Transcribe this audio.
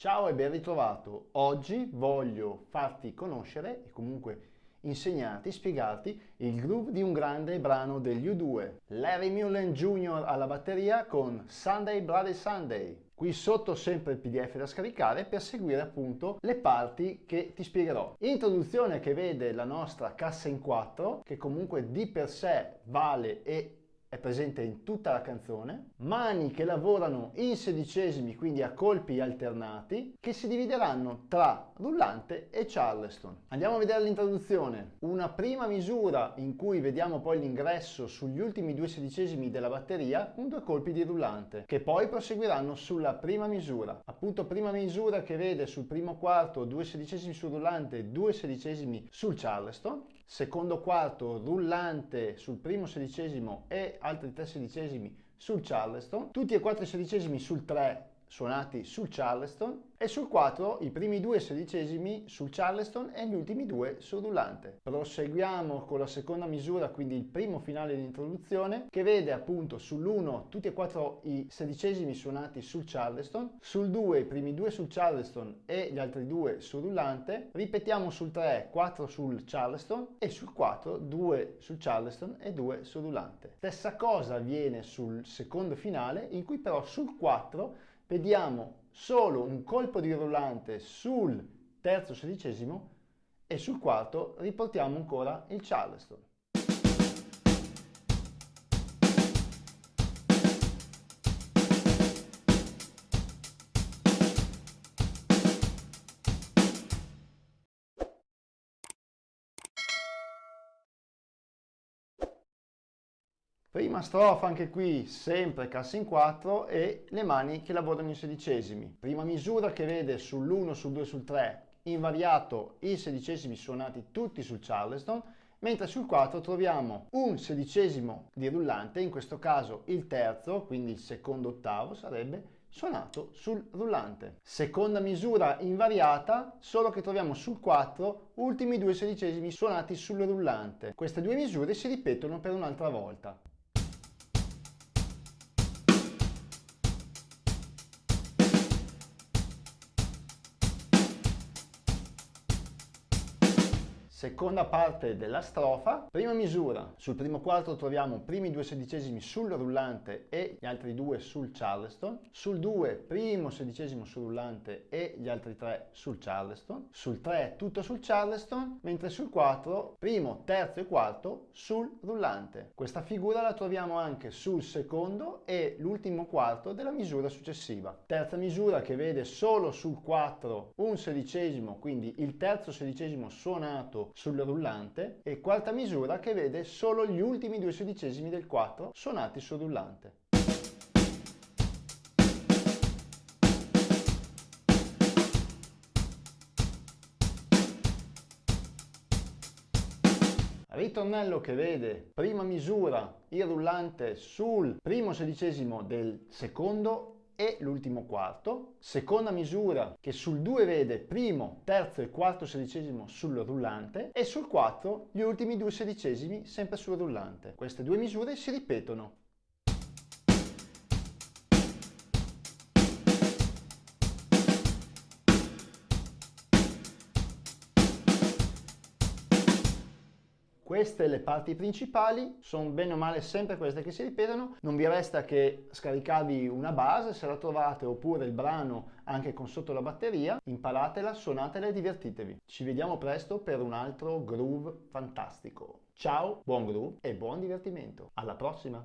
Ciao e ben ritrovato. Oggi voglio farti conoscere e comunque insegnarti, spiegarti il groove di un grande brano degli U2. Larry Mullen Jr. alla batteria con Sunday Bloody Sunday. Qui sotto sempre il pdf da scaricare per seguire appunto le parti che ti spiegherò. Introduzione che vede la nostra cassa in 4 che comunque di per sé vale e è presente in tutta la canzone, mani che lavorano in sedicesimi, quindi a colpi alternati, che si divideranno tra rullante e charleston. Andiamo a vedere l'introduzione. Una prima misura in cui vediamo poi l'ingresso sugli ultimi due sedicesimi della batteria con due colpi di rullante, che poi proseguiranno sulla prima misura. Appunto prima misura che vede sul primo quarto due sedicesimi sul rullante due sedicesimi sul charleston, secondo quarto rullante sul primo sedicesimo e altri 3 sedicesimi sul Charleston, tutti e 4 sedicesimi sul 3 suonati sul Charleston e sul 4 i primi due sedicesimi sul Charleston e gli ultimi due sul rullante. Proseguiamo con la seconda misura, quindi il primo finale di introduzione, che vede appunto sull'1 tutti e quattro i sedicesimi suonati sul Charleston, sul 2 i primi due sul Charleston e gli altri due sul rullante, ripetiamo sul 3 4 sul Charleston e sul 4 2 sul Charleston e 2 sul rullante. Stessa cosa avviene sul secondo finale in cui però sul 4 vediamo solo un colpo di rullante sul terzo sedicesimo e sul quarto riportiamo ancora il Charleston. Prima strofa anche qui sempre cassa in 4 e le mani che lavorano in sedicesimi. Prima misura che vede sull'1, sul 2, sul 3 invariato i sedicesimi suonati tutti sul Charleston, mentre sul 4 troviamo un sedicesimo di rullante, in questo caso il terzo, quindi il secondo ottavo sarebbe suonato sul rullante. Seconda misura invariata, solo che troviamo sul 4 ultimi due sedicesimi suonati sul rullante. Queste due misure si ripetono per un'altra volta. Seconda parte della strofa, prima misura, sul primo quarto troviamo primi due sedicesimi sul rullante e gli altri due sul charleston, sul 2 primo sedicesimo sul rullante e gli altri tre sul charleston, sul 3 tutto sul charleston, mentre sul 4 primo, terzo e quarto sul rullante. Questa figura la troviamo anche sul secondo e l'ultimo quarto della misura successiva. Terza misura che vede solo sul 4 un sedicesimo, quindi il terzo sedicesimo suonato sul rullante e quarta misura che vede solo gli ultimi due sedicesimi del 4 suonati sul rullante. ritornello che vede prima misura il rullante sul primo sedicesimo del secondo e l'ultimo quarto. Seconda misura che sul 2 vede primo, terzo e quarto sedicesimo sul rullante e sul 4 gli ultimi due sedicesimi sempre sul rullante. Queste due misure si ripetono Queste le parti principali, sono bene o male sempre queste che si ripetono, non vi resta che scaricarvi una base se la trovate oppure il brano anche con sotto la batteria, imparatela, suonatela e divertitevi. Ci vediamo presto per un altro groove fantastico. Ciao, buon groove e buon divertimento. Alla prossima!